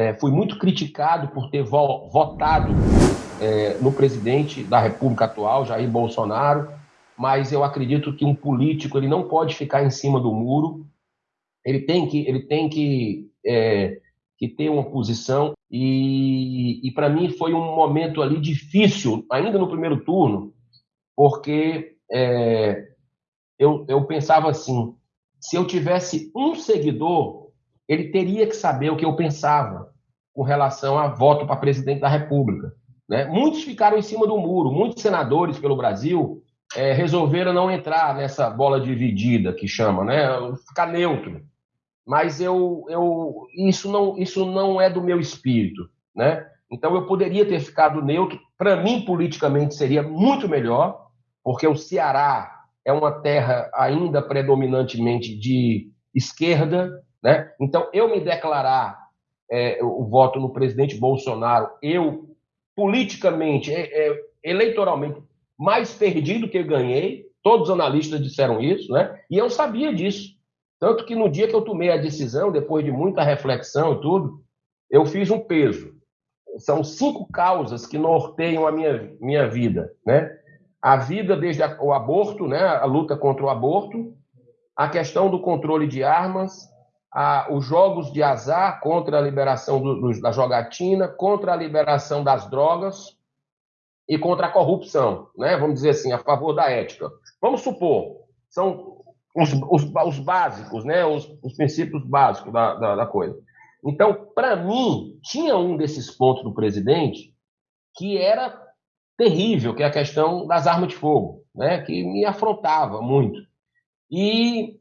é, fui muito criticado por ter vo votado é, no presidente da República atual, Jair Bolsonaro, mas eu acredito que um político ele não pode ficar em cima do muro, ele tem que, ele tem que, é, que ter uma posição, e, e para mim foi um momento ali difícil, ainda no primeiro turno, porque é, eu, eu pensava assim, se eu tivesse um seguidor, ele teria que saber o que eu pensava com relação a voto para presidente da República. Né? Muitos ficaram em cima do muro, muitos senadores pelo Brasil é, resolveram não entrar nessa bola dividida que chama, né? ficar neutro. Mas eu, eu, isso, não, isso não é do meu espírito. Né? Então eu poderia ter ficado neutro. Para mim, politicamente, seria muito melhor, porque o Ceará é uma terra ainda predominantemente de esquerda. Né? Então, eu me declarar é, o voto no presidente Bolsonaro, eu politicamente, é, é, eleitoralmente, mais perdido que ganhei. Todos os analistas disseram isso, né? E eu sabia disso. Tanto que no dia que eu tomei a decisão, depois de muita reflexão e tudo, eu fiz um peso. São cinco causas que norteiam a minha, minha vida, né? A vida desde o aborto, né? A luta contra o aborto, a questão do controle de armas, a, os jogos de azar contra a liberação do, do, da jogatina, contra a liberação das drogas e contra a corrupção, né? vamos dizer assim, a favor da ética. Vamos supor, são os, os, os básicos, né? os, os princípios básicos da, da, da coisa. Então, para mim, tinha um desses pontos do presidente que era terrível, que é a questão das armas de fogo, né? que me afrontava muito. E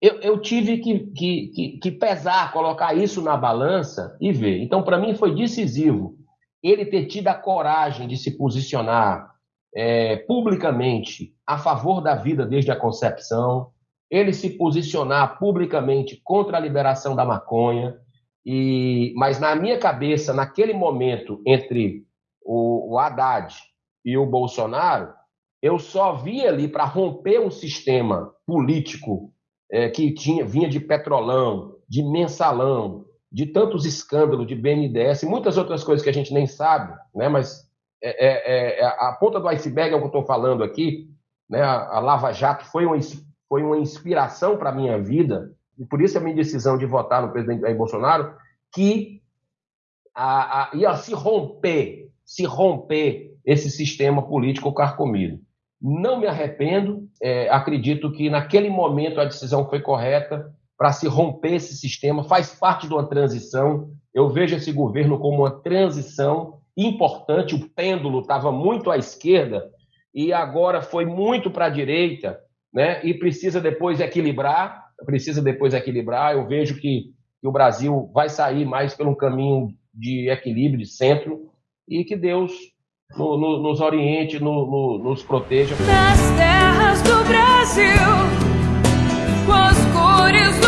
eu, eu tive que, que, que, que, pesar, colocar isso na balança e ver. Então, para mim, foi decisivo ele ter tido a coragem de se posicionar é, publicamente a favor da vida desde a concepção, ele se posicionar publicamente contra a liberação da maconha. E, mas na minha cabeça, naquele momento entre o, o Haddad e o Bolsonaro, eu só vi ali para romper um sistema político é, que tinha, vinha de petrolão, de mensalão, de tantos escândalos de BNDES muitas outras coisas que a gente nem sabe, né? mas é, é, é, é a ponta do iceberg é o que eu estou falando aqui. Né? A, a, Lava Jato foi uma, foi uma inspiração para a minha vida, e por isso a minha decisão de votar no presidente Jair Bolsonaro, que a, a, ia se romper, se romper esse sistema político carcomido. Não me arrependo, é, acredito que naquele momento a decisão foi correta para se romper esse sistema, faz parte de uma transição. Eu vejo esse governo como uma transição importante. O pêndulo estava muito à esquerda e agora foi muito para a direita, né? E precisa depois equilibrar, precisa depois equilibrar. Eu vejo que, que o Brasil vai sair mais pelo caminho de equilíbrio, de centro, e que Deus no, no, nos oriente, no, nos proteja. Nas terras do Brasil, com as cores do